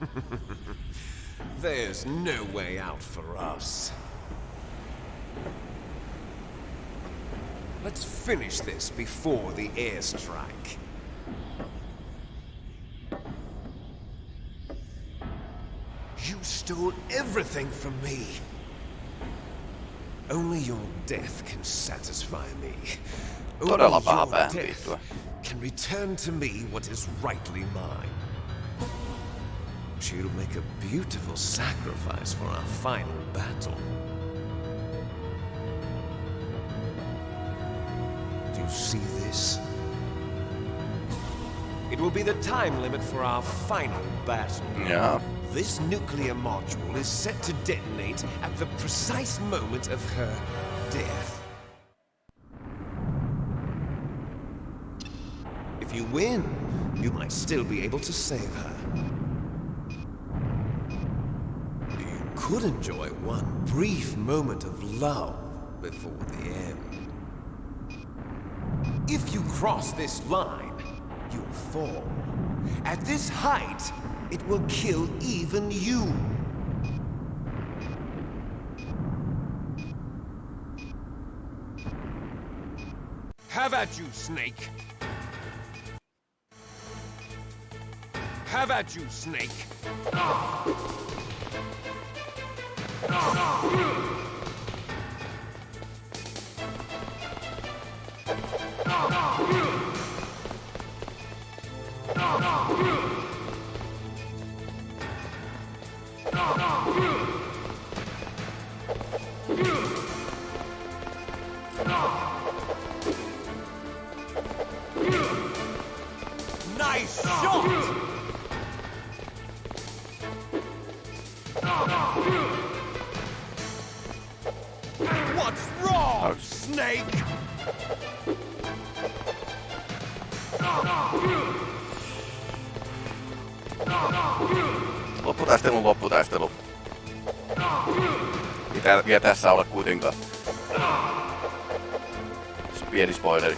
There's no way out for us. Let's finish this before the airstrike. You stole everything from me. Only your death can satisfy me. Only your death can return to me what is rightly mine. She'll make a beautiful sacrifice for our final battle. Do you see this? It will be the time limit for our final battle. Jaa. This nuclear module is set to detonate at the precise moment of her death. If you win, you might still be able to save her. You could enjoy one brief moment of love before the end. If you cross this line, you'll fall. At this height, it will kill even you. Have at you, Snake. Have at you, Snake. Nice Snake? Lopputaistelun lopputaistelu. Mitä vielä tässä ole kuitenkaan. Pieni spoileri.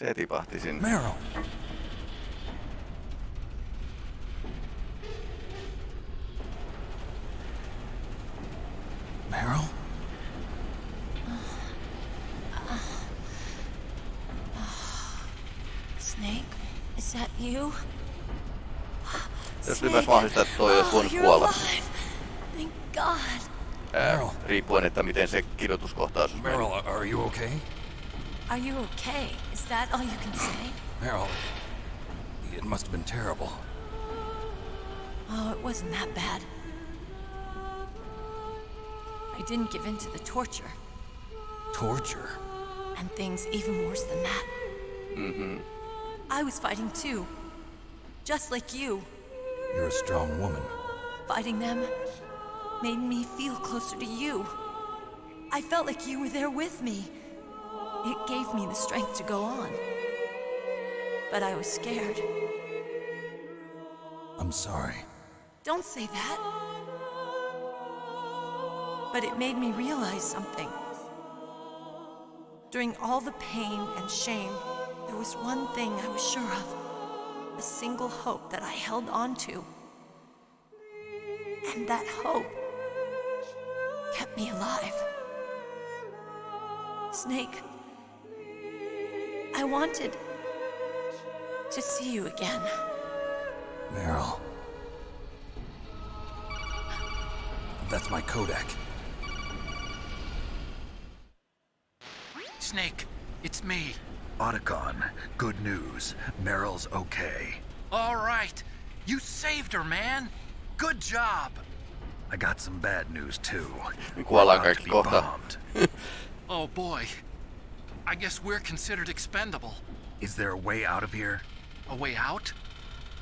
Se tipahti sinne. Meryl. Meryl? Snake, is that you? Jos myös mahdollista, että toi olisi voinut you're kuolla. alive. Thank God. Ää, Meryl. riippuen, että miten se kidutuskohtaus meni. Meryl, are you okay? Are you okay? Is that all you can say? Meryl, it must have been terrible. Oh, it wasn't that bad. I didn't give in to the torture, Torture. and things even worse than that. Mm-hmm. I was fighting too. Just like you. You're a strong woman. Fighting them made me feel closer to you. I felt like you were there with me. It gave me the strength to go on. But I was scared. I'm sorry. Don't say that. But it made me realize something. During all the pain and shame, there was one thing I was sure of a single hope that I held on to. And that hope kept me alive. Snake, I wanted to see you again. Meryl. That's my Codec. Snake, it's me. Otacon, good news. Meryl's okay. All right. You saved her, man. Good job. I got some bad news too. Kuollaan We're about to kaikki be kohta. bombed. Oh boy. I guess we're considered expendable. Is there a way out of here? A way out?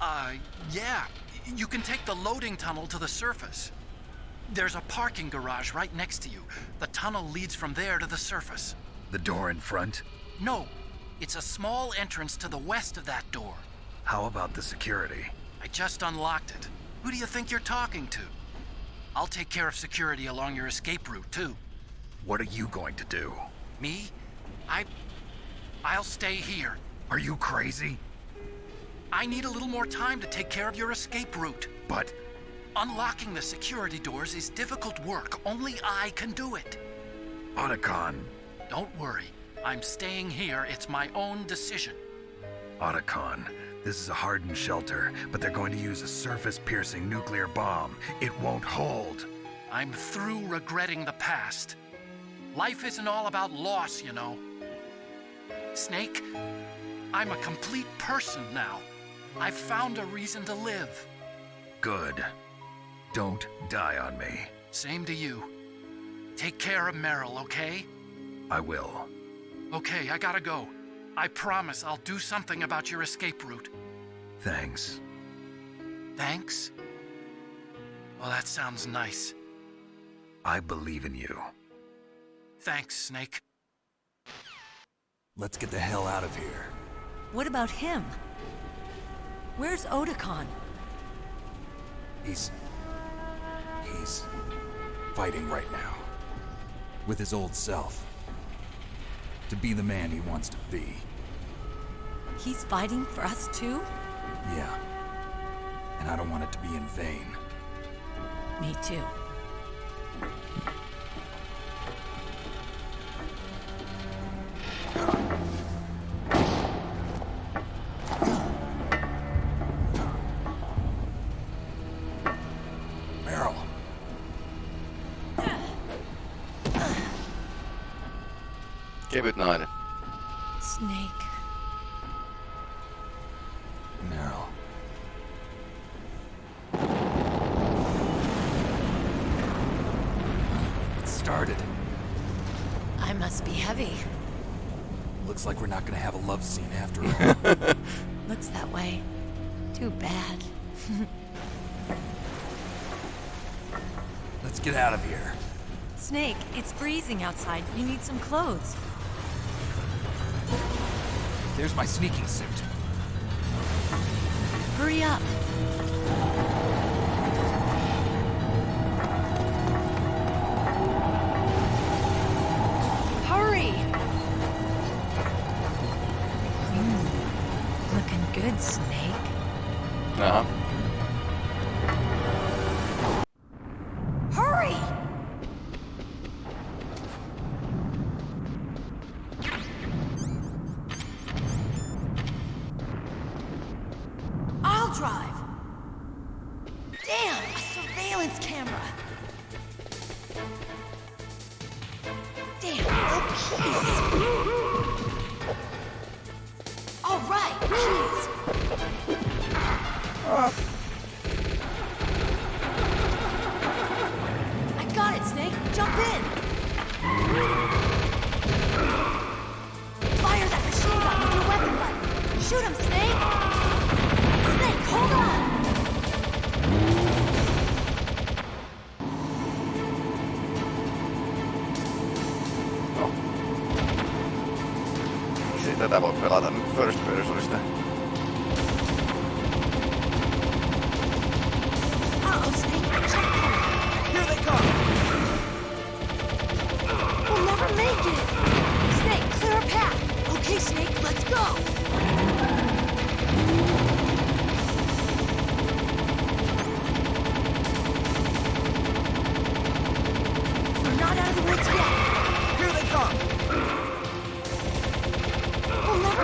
Uh, yeah. You can take the loading tunnel to the surface. There's a parking garage right next to you. The tunnel leads from there to the surface. The door in front? No, it's a small entrance to the west of that door. How about the security? I just unlocked it. Who do you think you're talking to? I'll take care of security along your escape route, too. What are you going to do? Me? I... I'll stay here. Are you crazy? I need a little more time to take care of your escape route. But Unlocking the security doors is difficult work. Only I can do it. Otacon, Don't worry. I'm staying here. It's my own decision. Otacon, this is a hardened shelter, but they're going to use a surface-piercing nuclear bomb. It won't hold. I'm through regretting the past. Life isn't all about loss, you know. Snake, I'm a complete person now. I've found a reason to live. Good. Don't die on me. Same to you. Take care of Meryl, okay? I will. Okay, I gotta go. I promise I'll do something about your escape route. Thanks. Thanks? Well, that sounds nice. I believe in you. Thanks, Snake. Let's get the hell out of here. What about him? Where's Otacon? He's... He's... fighting right now. With his old self. To be the man he wants to be. He's fighting for us too? Yeah. And I don't want it to be in vain. Me too. Kevyt nainen. Snake. Meryl. It started. I must be heavy. Looks like we're not gonna have a love scene after all. Looks that way. Too bad. Let's get out of here. Snake, it's freezing outside. You need some clothes. There's my sneaking suit. Hurry up. Hurry! Mm, looking good, Snake. Aha.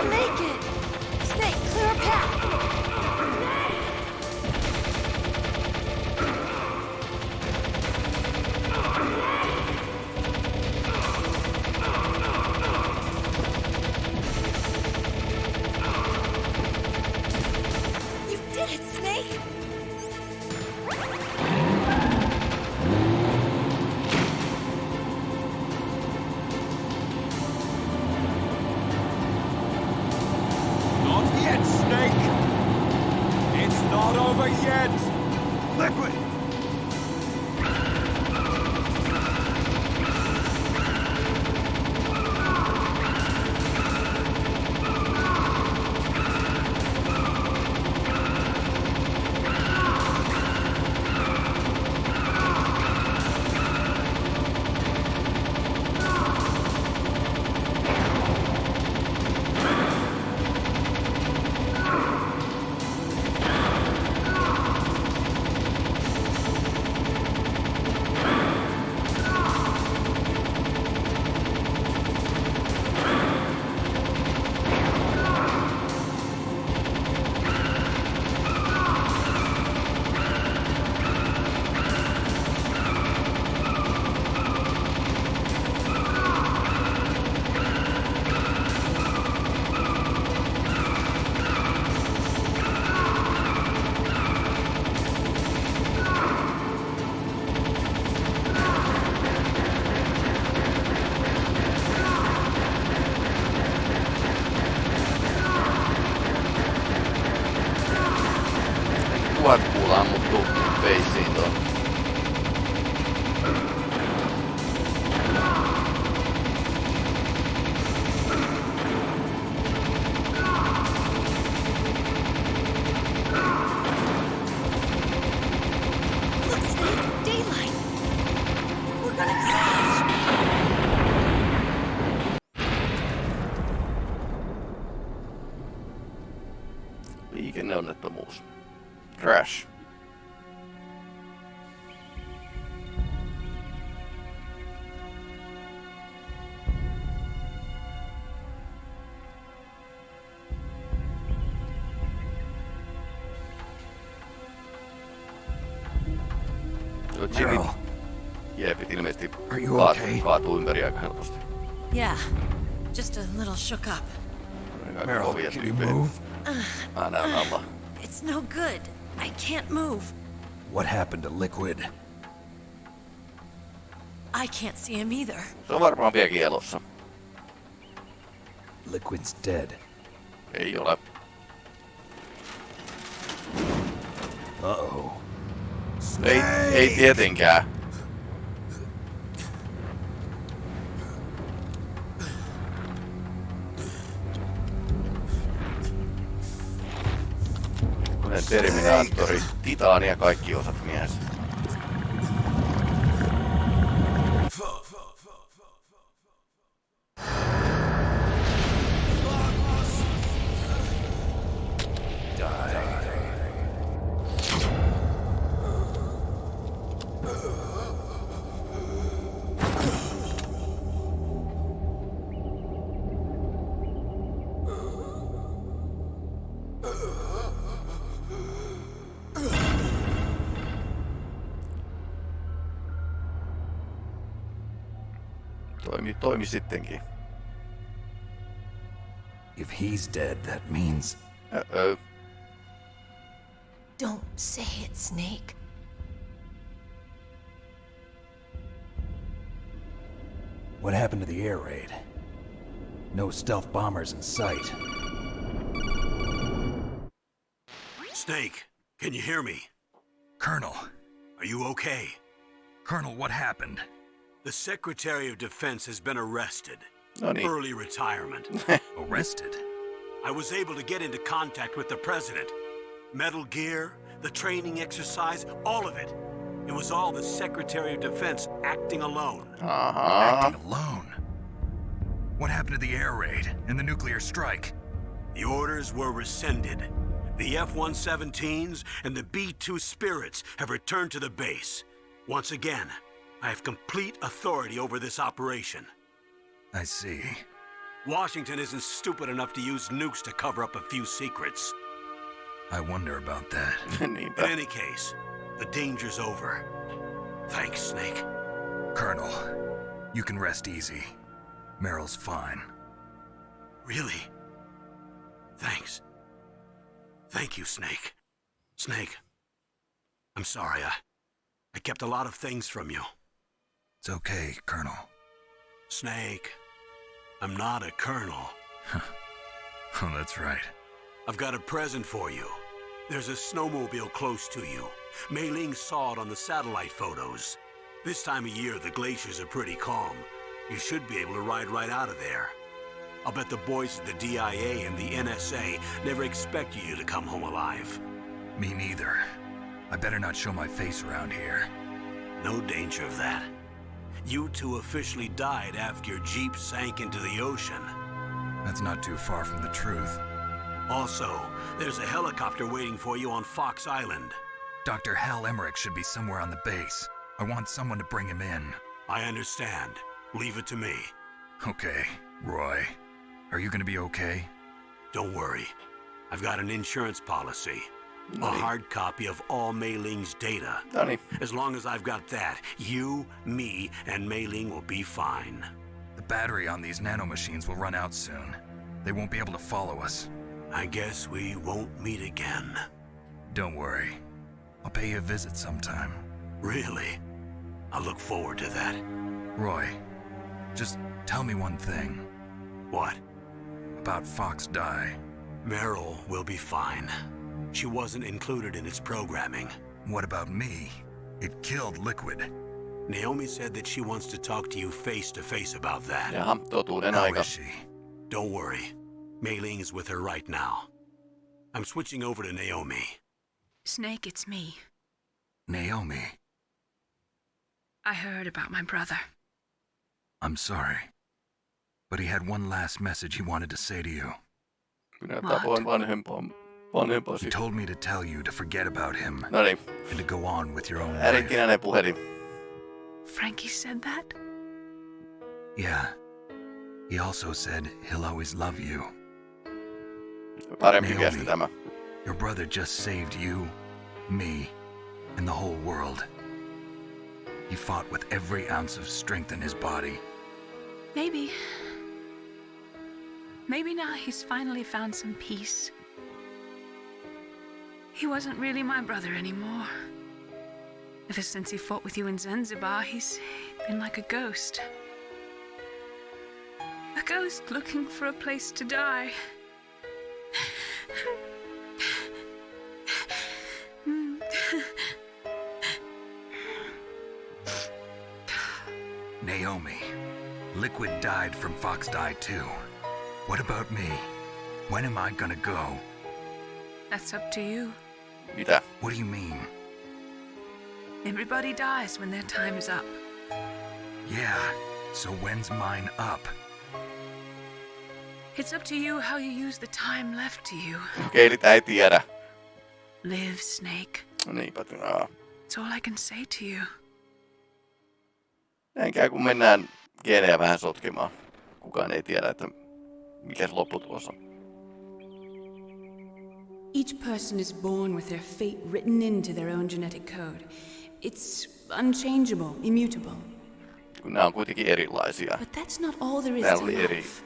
Make it! Kaatuu ympäri aika helposti. Yeah, just a little shook up. Aika Meryl, can you move? Mä näen alla. It's no good. I can't move. What happened to Liquid? I can't see him either. Se on varmaan vieläkin elossa. Liquid's dead. Ei ole. Uh-oh. Ei, ei tietenkään. Terminaattori, titaani ja kaikki osat mies. Toimi, toimi sittenkin. If he's dead, that means... Uh-oh. Don't say it, Snake. What happened to the air raid? No stealth bombers in sight. Snake, can you hear me? Colonel. Are you okay? Colonel, what happened? The Secretary of Defense has been arrested. Oh, no. Early retirement. Arrested? I was able to get into contact with the President. Metal Gear, the training exercise, all of it. It was all the Secretary of Defense acting alone. Ahaa. Acting alone. What happened to the air raid and the nuclear strike? The orders were rescinded. The F-117s and the B-2 Spirits have returned to the base. Once again, I have complete authority over this operation. I see. Washington isn't stupid enough to use nukes to cover up a few secrets. I wonder about that. In any case, the danger's over. Thanks, Snake. Colonel, you can rest easy. Meryl's fine. Really? Thanks. Thank you, Snake. Snake, I'm sorry. I, I kept a lot of things from you. It's okay, Colonel. Snake, I'm not a colonel. Oh, that's right. I've got a present for you. There's a snowmobile close to you. Mei Ling saw it on the satellite photos. This time of year, the glaciers are pretty calm. You should be able to ride right out of there. I'll bet the boys at the DIA and the NSA never expect you to come home alive. Me neither. I better not show my face around here. No danger of that. You two officially died after your Jeep sank into the ocean. That's not too far from the truth. Also, there's a helicopter waiting for you on Fox Island. Dr. Hal Emmerich should be somewhere on the base. I want someone to bring him in. I understand. Leave it to me. Okay, Roy. Are you gonna be okay? Don't worry. I've got an insurance policy. A hard copy of all Mei Ling's data. As long as I've got that, you, me, and Mei Ling will be fine. The battery on these nanomachines will run out soon. They won't be able to follow us. I guess we won't meet again. Don't worry. I'll pay you a visit sometime. Really? I look forward to that. Roy, just tell me one thing What? about Fox Die. Meryl will be fine. She wasn't included in its programming. What about me? It killed Liquid. Naomi said that she wants to talk to you face to face about that. Jaha, totuuden How aika. is she? Don't worry. Mei Ling is with her right now. I'm switching over to Naomi. Snake, it's me. Naomi, I heard about my brother. I'm sorry. But he had one last message he wanted to say to you. Kyllä näyttää voin vanhempaa, vanhempaa He told me to tell you to forget about him No niin, and to go on with your own life. äidinkinäinen puhelin. Frankie said that? Yeah. He also said he'll always love you. Parempi Naomi. viesti tämä. Your brother just saved you, me, and the whole world. He fought with every ounce of strength in his body. Maybe. Maybe now he's finally found some peace. He wasn't really my brother anymore. Ever since he fought with you in Zanzibar, he's been like a ghost. A ghost looking for a place to die. Naomi, Liquid died from Fox Die too. What about me? When am I gonna go? That's up to you. Mitä? What do you mean? Everybody dies when their time is up. Yeah, so when's mine up? It's up to you how you use the time left to you. Okei, eli tää ei tiedä. Live, Snake. No niinpä, aa. That's all I can say to you. Näin kun mennään geenejä vähän sotkemaan. Kukaan ei tiedä, että mikä se lopputulos on. Each person is born with their fate written into their own genetic code. It's unchangeable, immutable. Nämä on kuitenkin erilaisia. But that's not all there is to eri, life.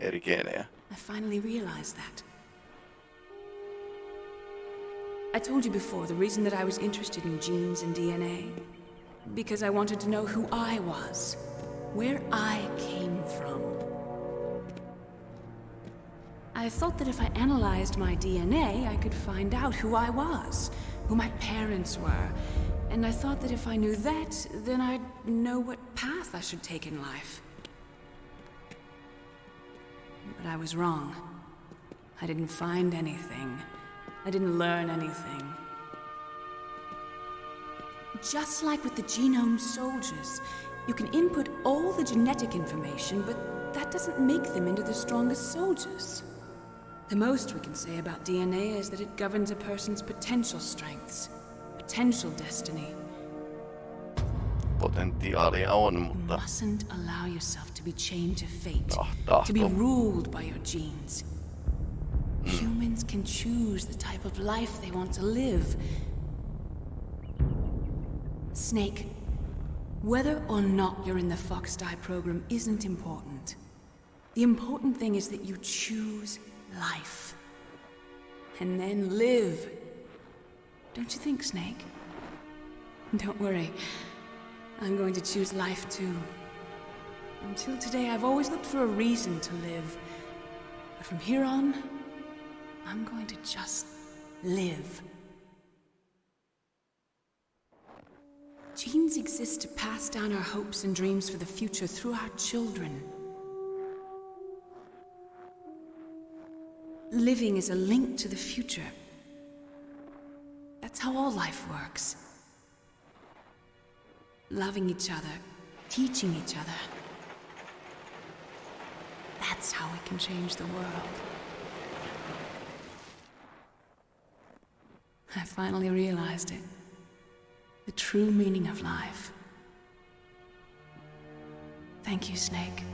eri geenejä. I finally realized that. I told you before the reason that I was interested in genes and DNA. Because I wanted to know who I was, where I came from. I thought that if I analyzed my DNA, I could find out who I was, who my parents were. And I thought that if I knew that, then I'd know what path I should take in life. But I was wrong. I didn't find anything. I didn't learn anything. Just like with the genome soldiers, you can input all the genetic information, but that doesn't make them into the strongest soldiers. The most we can say about DNA is that it governs a person's potential strengths, potential destiny. potentiaalia on, mutta... You mustn't allow yourself to be chained to fate. Ah, to be ruled by your genes. Humans can choose the type of life they want to live. Snake, whether or not you're in the Fox Die program isn't important. The important thing is that you choose life. And then live. Don't you think, Snake? Don't worry. I'm going to choose life too. Until today, I've always looked for a reason to live. But from here on, I'm going to just live. Genes exist to pass down our hopes and dreams for the future through our children. Living is a link to the future. That's how all life works. Loving each other, teaching each other. That's how we can change the world. I finally realized it. The true meaning of life. Thank you, Snake.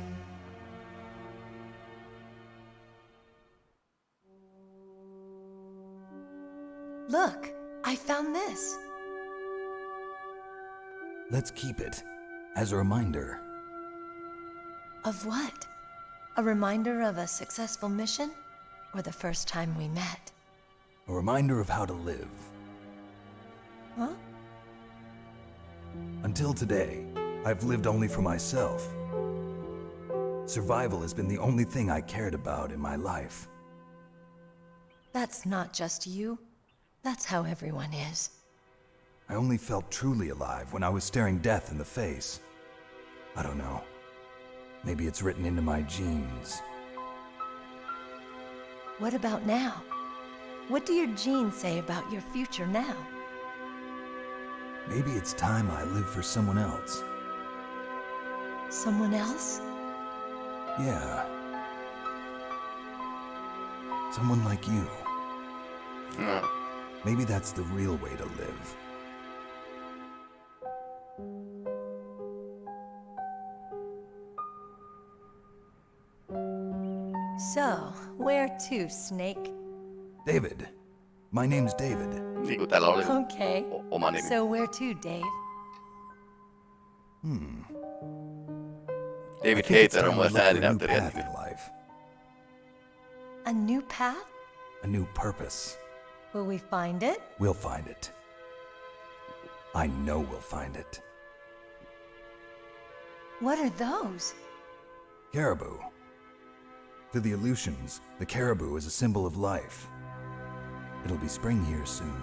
Look, I found this. Let's keep it as a reminder. Of what? A reminder of a successful mission? Or the first time we met? A reminder of how to live. Huh? Until today, I've lived only for myself. Survival has been the only thing I cared about in my life. That's not just you. That's how everyone is. I only felt truly alive when I was staring death in the face. I don't know. Maybe it's written into my genes. What about now? What do your genes say about your future now? Maybe it's time I live for someone else. Someone else? Yeah. Someone like you. No. Maybe that's the real way to live. So, where to, Snake? David. My name's David. Niin kuin täällä oli Okay. o- oma nimi. So, where to, Dave? Hmm. David I think it's Hayter on time I myös look for a new ääninäyttelijä. path in life. A new path? A new purpose. Will we find it? We'll find it. I know we'll find it. What are those? Caribou. To the Aleutians, the caribou is a symbol of life. It'll be spring here soon.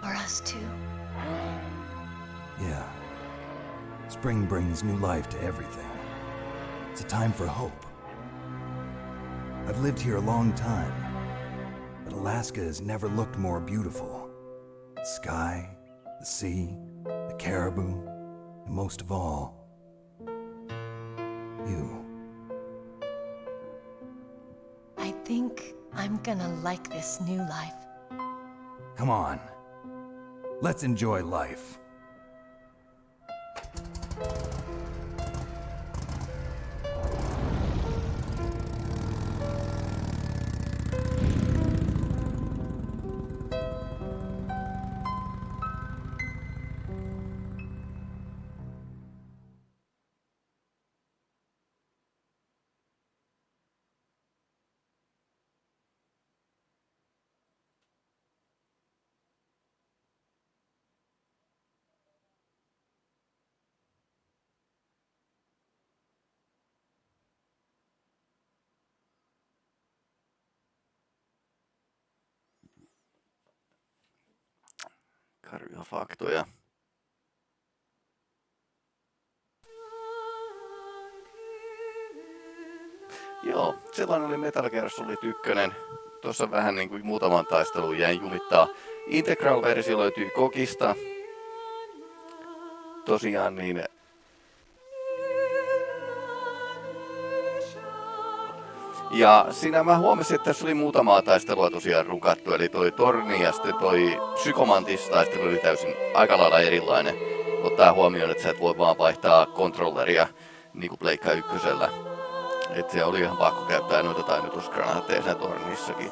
For us too. Yeah. Spring brings new life to everything. It's a time for hope. I've lived here a long time, but Alaska has never looked more beautiful. The sky, the sea, the caribou, and most of all, you. I think I'm gonna like this new life. Come on. Let's enjoy life. Karvia faktoja. Joo, sellainen oli Metal Gear Solid 1. Tuossa vähän niin kuin muutaman taisteluun jäin jumittaa. Integral-versio löytyy Kokista. Tosiaan niin... Ja siinä mä huomasin, että tässä oli muutamaa taistelua tosiaan rukattu, eli toi Torni ja sitten toi Psykomantis taistelu oli täysin aika lailla erilainen. ottaa huomioon, että sä et voi vaan vaihtaa kontrolleria niin kuin Pleikka ykkösellä. Että se oli ihan pakko käyttää noita tainnutusgranaatteja sen tornissakin.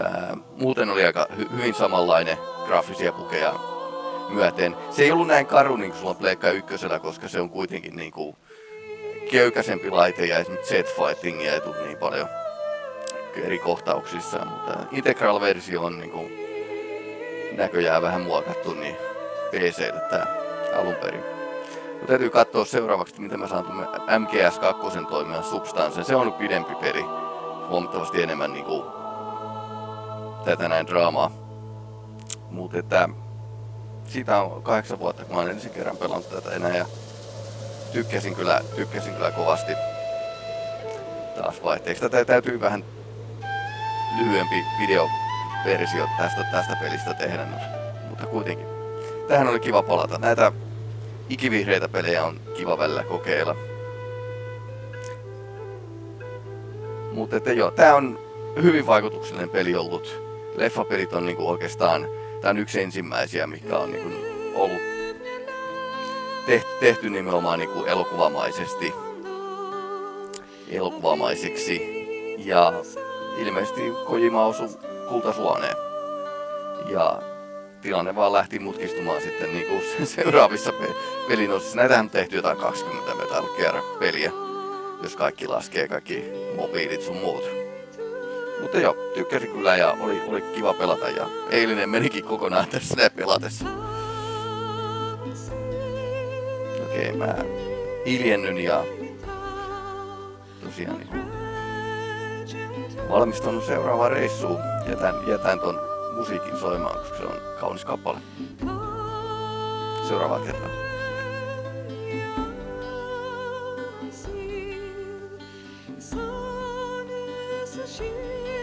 Ää, muuten oli aika hy- hyvin samanlainen graafisia pukeja myöten. Se ei ollut näin karu niin kuin sulla on Pleikka ykkösellä, koska se on kuitenkin niin kuin köykäisempi laite ja esimerkiksi Z-fightingia ei tule niin paljon eri kohtauksissa, mutta Integral-versio on niin kuin näköjään vähän muokattu niin PClle tää alun perin. Mutta täytyy katsoa seuraavaksi, miten mä saan tuonne MGS2 toimia Substance. Se on pidempi peli. Huomattavasti enemmän niinku tätä näin draamaa. Mutta siitä on kahdeksan vuotta, kun mä oon ensin kerran pelannut tätä enää ja tykkäsin kyllä, tykkäsin kyllä kovasti taas vaihteeksi. Tätä täytyy vähän lyhyempi videoversio tästä, tästä pelistä tehdä, mutta kuitenkin. Tähän oli kiva palata. Näitä ikivihreitä pelejä on kiva välillä kokeilla. Mutta että joo, tää on hyvin vaikutuksellinen peli ollut. Leffapelit on niinku oikeastaan, tää on yksi ensimmäisiä, mikä on niinku ollut tehty, nimenomaan niinku elokuvamaisesti. Elokuvamaiseksi. Ja ilmeisesti Kojima osui kultasuoneen. Ja tilanne vaan lähti mutkistumaan sitten niin kuin seuraavissa pe- pelin osissa. Näitähän on tehty jotain 20 Metal Gear peliä, jos kaikki laskee, kaikki mobiilit sun muut. Mutta joo, tykkäsin kyllä ja oli, oli kiva pelata ja eilinen menikin kokonaan tässä pelatessa. ei mä hiljennyn ja tosiaan niin valmistunut seuraavaan reissuun. Jätän, jätän ton musiikin soimaan, koska se on kaunis kappale. Seuraava kerta. Thank.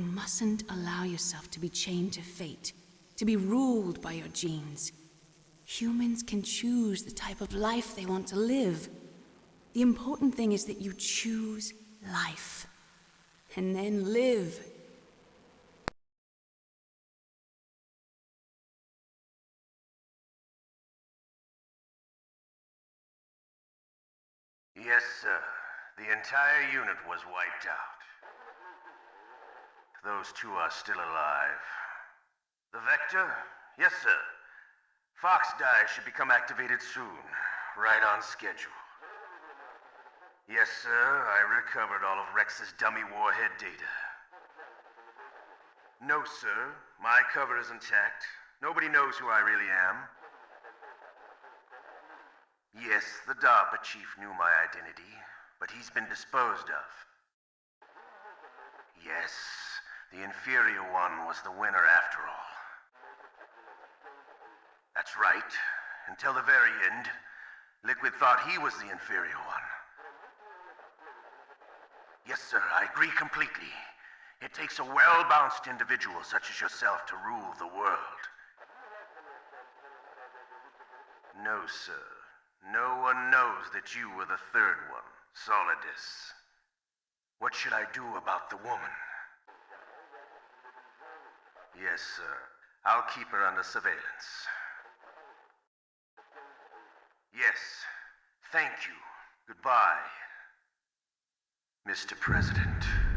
Mustn't allow yourself to be chained to fate, to be ruled by your genes. Humans can choose the type of life they want to live. The important thing is that you choose life. And then live. Yes, sir. The entire unit was wiped out. Those two are still alive. The Vector? Yes, sir. Fox Die should become activated soon. Right on schedule. Yes, sir. I recovered all of Rex's dummy warhead data. No, sir. My cover is intact. Nobody knows who I really am. Yes, the DARPA chief knew my identity, but he's been disposed of. Yes, the inferior one was the winner after all. That's right. Until the very end, Liquid thought he was the inferior one. Yes, sir, I agree completely. It takes a well-balanced individual such as yourself to rule the world. No, sir. No one knows that you were the third one, Solidus. What should I do about the woman? Yes, sir. I'll keep her under surveillance. Yes. Thank you. Goodbye. Mr. President.